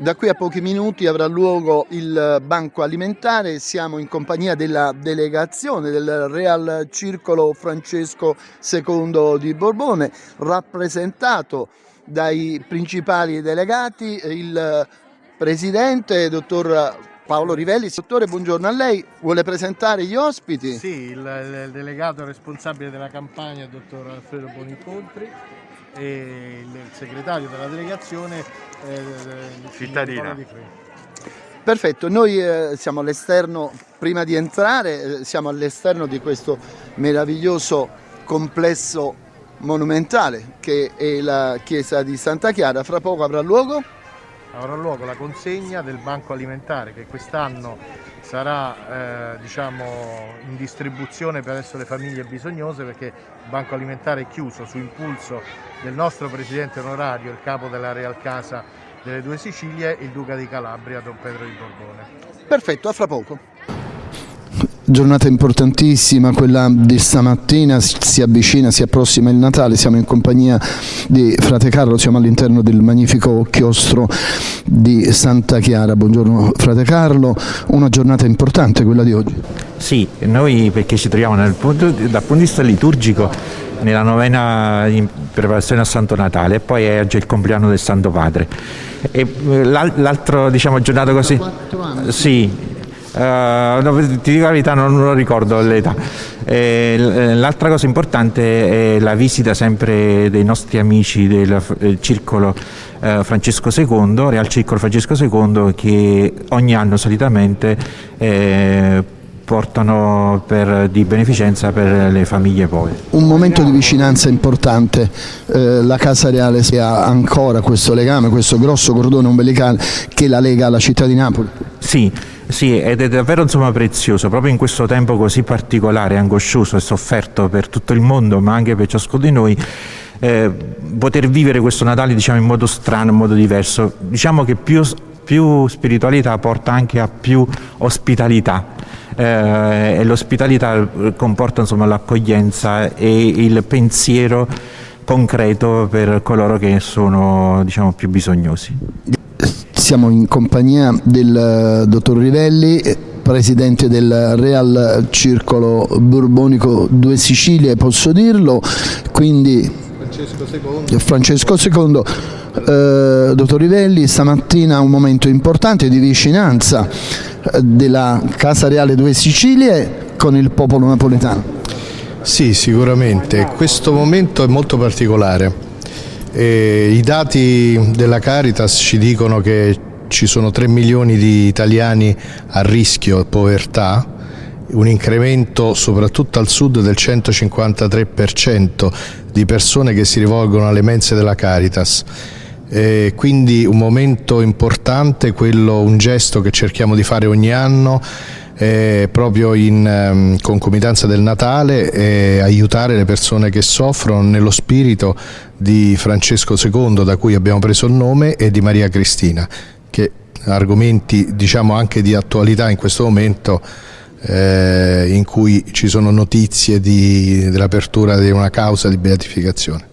Da qui a pochi minuti avrà luogo il banco alimentare, siamo in compagnia della delegazione del Real Circolo Francesco II di Borbone, rappresentato dai principali delegati, il presidente, dottor Paolo Rivelli. Dottore, buongiorno a lei, vuole presentare gli ospiti? Sì, il, il delegato responsabile della campagna, dottor Alfredo Bonicontri, e il segretario della delegazione eh, cittadina. Perfetto, noi eh, siamo all'esterno, prima di entrare, eh, siamo all'esterno di questo meraviglioso complesso monumentale che è la chiesa di Santa Chiara, fra poco avrà luogo? Avrà luogo la consegna del banco alimentare che quest'anno sarà eh, diciamo, in distribuzione presso le famiglie bisognose perché il banco alimentare è chiuso su impulso del nostro presidente onorario, il capo della Real Casa delle Due Sicilie, il Duca di Calabria, Don Pedro di Borbone. Perfetto, a fra poco. Giornata importantissima, quella di stamattina, si avvicina, si approssima il Natale, siamo in compagnia di Frate Carlo, siamo all'interno del magnifico chiostro di Santa Chiara. Buongiorno Frate Carlo, una giornata importante quella di oggi. Sì, noi perché ci troviamo punto, dal punto di vista liturgico nella novena in preparazione a Santo Natale e poi è oggi il compleanno del Santo Padre. E eh, l'altro diciamo giornata così... Sì, Uh, ti dico la verità, non, non lo ricordo l'età. Eh, l'altra cosa importante è la visita sempre dei nostri amici del, del circolo eh, Francesco II, Real Circolo Francesco II, che ogni anno solitamente eh, portano per, di beneficenza per le famiglie povere. Un momento di vicinanza importante, eh, la Casa Reale ha ancora questo legame, questo grosso cordone ombelicale che la lega alla città di Napoli. Sì, sì, ed è davvero insomma, prezioso, proprio in questo tempo così particolare, angoscioso e sofferto per tutto il mondo, ma anche per ciascuno di noi, eh, poter vivere questo Natale diciamo, in modo strano, in modo diverso. Diciamo che più, più spiritualità porta anche a più ospitalità eh, e l'ospitalità comporta l'accoglienza e il pensiero concreto per coloro che sono diciamo, più bisognosi. Siamo in compagnia del dottor Rivelli, presidente del Real Circolo Borbonico Due Sicilie, posso dirlo, quindi Francesco II. Francesco II eh, dottor Rivelli, stamattina un momento importante di vicinanza eh, della Casa Reale Due Sicilie con il popolo napoletano. Sì, sicuramente. Questo momento è molto particolare. E I dati della Caritas ci dicono che ci sono 3 milioni di italiani a rischio povertà, un incremento soprattutto al sud del 153% di persone che si rivolgono alle mense della Caritas. Eh, quindi un momento importante, quello, un gesto che cerchiamo di fare ogni anno eh, proprio in um, concomitanza del Natale e aiutare le persone che soffrono nello spirito di Francesco II da cui abbiamo preso il nome e di Maria Cristina che argomenti diciamo anche di attualità in questo momento eh, in cui ci sono notizie dell'apertura di una causa di beatificazione.